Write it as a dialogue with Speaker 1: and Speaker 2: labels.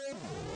Speaker 1: Hallelujah.